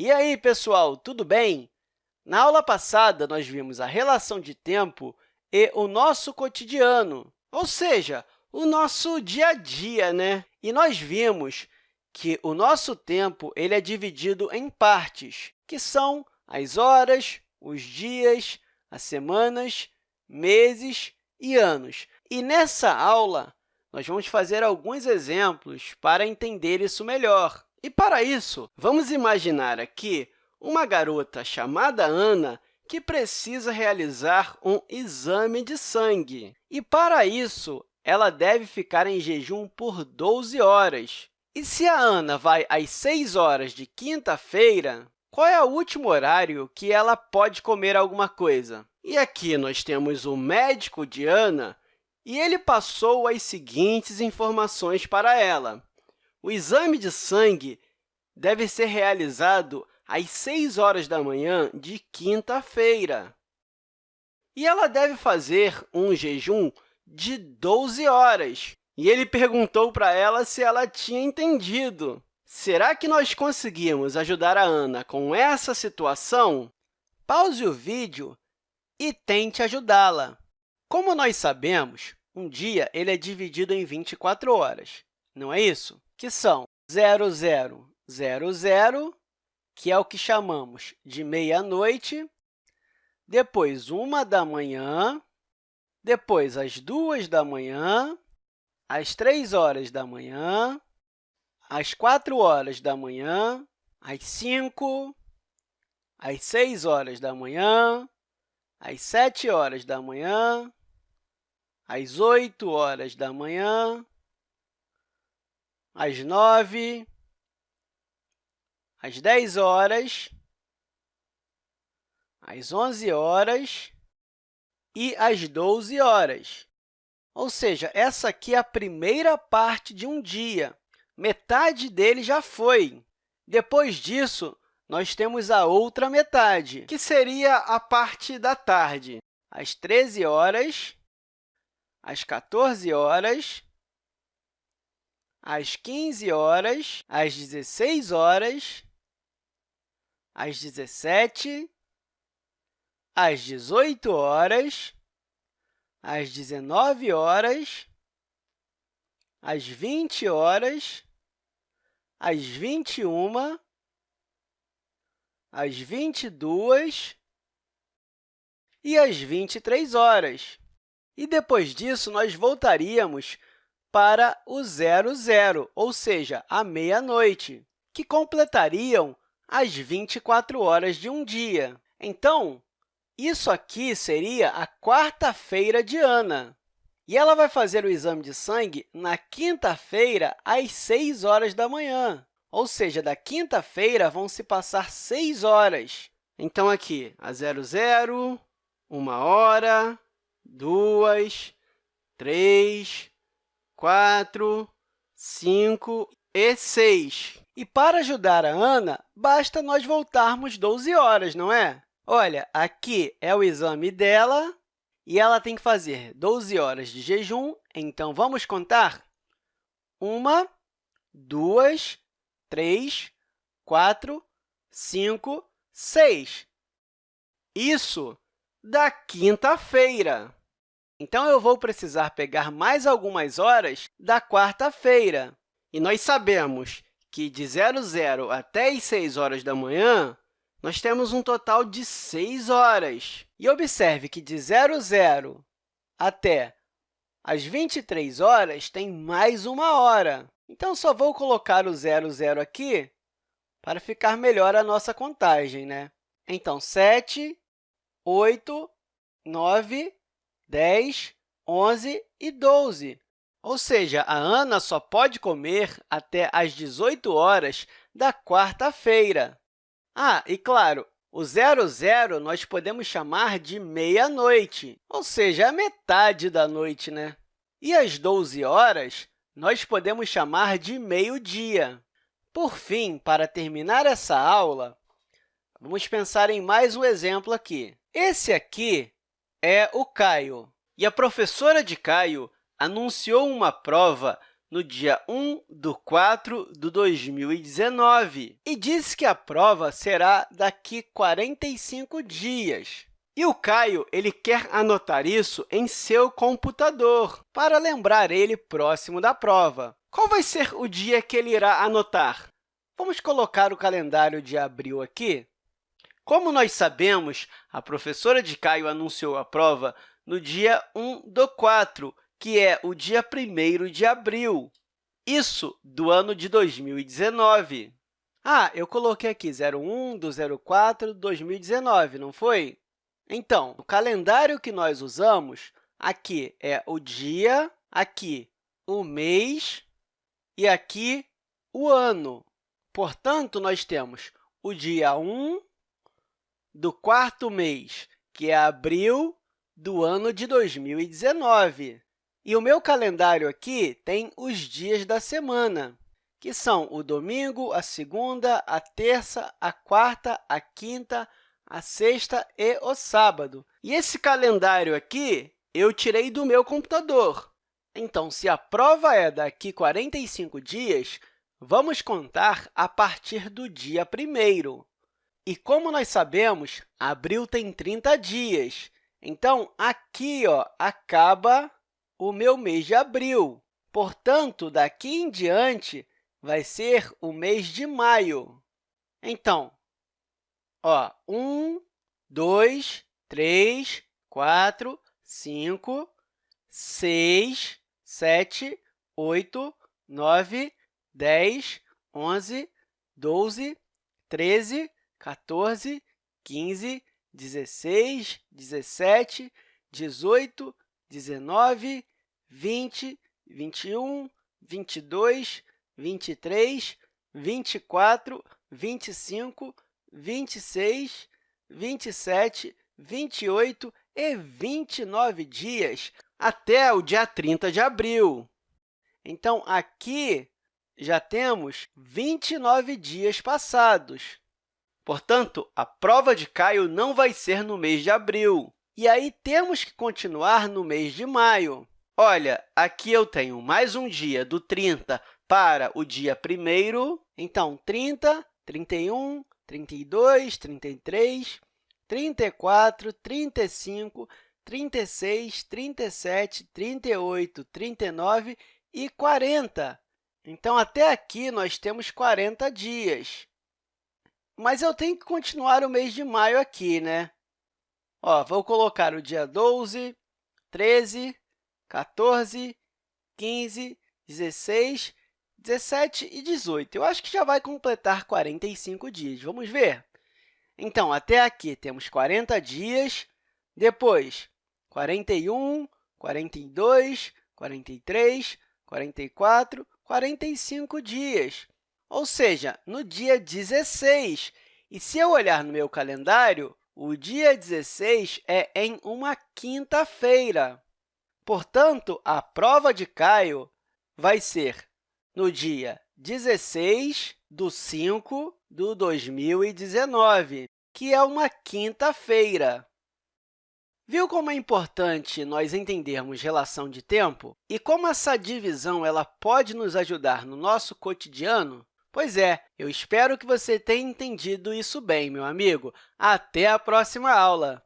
E aí, pessoal, tudo bem? Na aula passada, nós vimos a relação de tempo e o nosso cotidiano, ou seja, o nosso dia a dia, né? E nós vimos que o nosso tempo ele é dividido em partes, que são as horas, os dias, as semanas, meses e anos. E nessa aula, nós vamos fazer alguns exemplos para entender isso melhor. E, para isso, vamos imaginar aqui uma garota chamada Ana que precisa realizar um exame de sangue. E, para isso, ela deve ficar em jejum por 12 horas. E se a Ana vai às 6 horas de quinta-feira, qual é o último horário que ela pode comer alguma coisa? E aqui nós temos o médico de Ana, e ele passou as seguintes informações para ela. O exame de sangue deve ser realizado às 6 horas da manhã de quinta-feira. E ela deve fazer um jejum de 12 horas. E ele perguntou para ela se ela tinha entendido. Será que nós conseguimos ajudar a Ana com essa situação? Pause o vídeo e tente ajudá-la. Como nós sabemos, um dia ele é dividido em 24 horas, não é isso? Que são 0000, que é o que chamamos de meia-noite, depois 1 da manhã, depois às 2 da manhã, às 3 horas da manhã, às 4 horas da manhã, às 5, às 6 horas da manhã, às 7 horas da manhã, às 8 horas da manhã, às 9, às 10 horas, às 11 horas e às 12 horas. Ou seja, essa aqui é a primeira parte de um dia. Metade dele já foi. Depois disso, nós temos a outra metade, que seria a parte da tarde, às 13 horas, às 14 horas, às 15 horas, às 16 horas, às 17, às 18 horas, às 19 horas, às 20 horas, às 21 às 22 e às 23 horas. E depois disso, nós voltaríamos para o zero zero, ou seja, a meia-noite, que completariam as 24 horas de um dia. Então, isso aqui seria a quarta-feira de Ana. E ela vai fazer o exame de sangue na quinta-feira, às 6 horas da manhã. Ou seja, da quinta-feira vão se passar 6 horas. Então, aqui, a 00, 1 hora, 2, 3, 4, 5 e 6. E para ajudar a Ana, basta nós voltarmos 12 horas, não é? Olha, aqui é o exame dela e ela tem que fazer 12 horas de jejum, então vamos contar? Uma, duas, 3, 4, 5, 6. Isso da quinta-feira. Então, eu vou precisar pegar mais algumas horas da quarta-feira. E nós sabemos que de 00 até as 6 horas da manhã, nós temos um total de 6 horas. E observe que de 00 até as 23 horas tem mais uma hora. Então, só vou colocar o zero, zero aqui para ficar melhor a nossa contagem. Né? Então, 7, 8, 9, 10, 11 e 12. Ou seja, a Ana só pode comer até às 18 horas da quarta-feira. Ah, e claro, o zero, zero nós podemos chamar de meia-noite, ou seja, a metade da noite. Né? E às 12 horas, nós podemos chamar de meio-dia. Por fim, para terminar essa aula, vamos pensar em mais um exemplo aqui. Esse aqui é o Caio, e a professora de Caio anunciou uma prova no dia 1 de 4 de 2019 e disse que a prova será daqui 45 dias. E o Caio ele quer anotar isso em seu computador, para lembrar ele próximo da prova. Qual vai ser o dia que ele irá anotar? Vamos colocar o calendário de abril aqui. Como nós sabemos, a professora de Caio anunciou a prova no dia 1 do 4, que é o dia 1 de abril. Isso do ano de 2019. Ah, eu coloquei aqui 01 do 04 de 2019, não foi? Então, o calendário que nós usamos aqui é o dia, aqui o mês e aqui o ano. Portanto, nós temos o dia 1 do quarto mês, que é abril do ano de 2019. E o meu calendário aqui tem os dias da semana, que são o domingo, a segunda, a terça, a quarta, a quinta, a sexta e o sábado. E esse calendário aqui eu tirei do meu computador. Então, se a prova é daqui 45 dias, vamos contar a partir do dia 1 E como nós sabemos, abril tem 30 dias. Então, aqui ó, acaba o meu mês de abril. Portanto, daqui em diante, vai ser o mês de maio. Então, Ó, 1, 2, 3, 4, 5, 6, 7, 8, 9, 10, 11, 12, 13, 14, 15, 16, 17, 18, 19, 20, 21, 22, 23, 24, 25, 26, 27, 28 e 29 dias até o dia 30 de abril. Então, aqui já temos 29 dias passados. Portanto, a prova de Caio não vai ser no mês de abril. E aí, temos que continuar no mês de maio. Olha, aqui eu tenho mais um dia do 30 para o dia 1 Então, 30, 31, 32, 33, 34, 35, 36, 37, 38, 39 e 40. Então, até aqui, nós temos 40 dias. Mas eu tenho que continuar o mês de maio aqui, né? Ó, vou colocar o dia 12, 13, 14, 15, 16 17 e 18. Eu acho que já vai completar 45 dias. Vamos ver? Então, até aqui temos 40 dias, depois 41, 42, 43, 44, 45 dias, ou seja, no dia 16. E se eu olhar no meu calendário, o dia 16 é em uma quinta-feira. Portanto, a prova de Caio vai ser no dia 16 de 5 de 2019, que é uma quinta-feira. Viu como é importante nós entendermos relação de tempo e como essa divisão ela pode nos ajudar no nosso cotidiano? Pois é, eu espero que você tenha entendido isso bem, meu amigo. Até a próxima aula!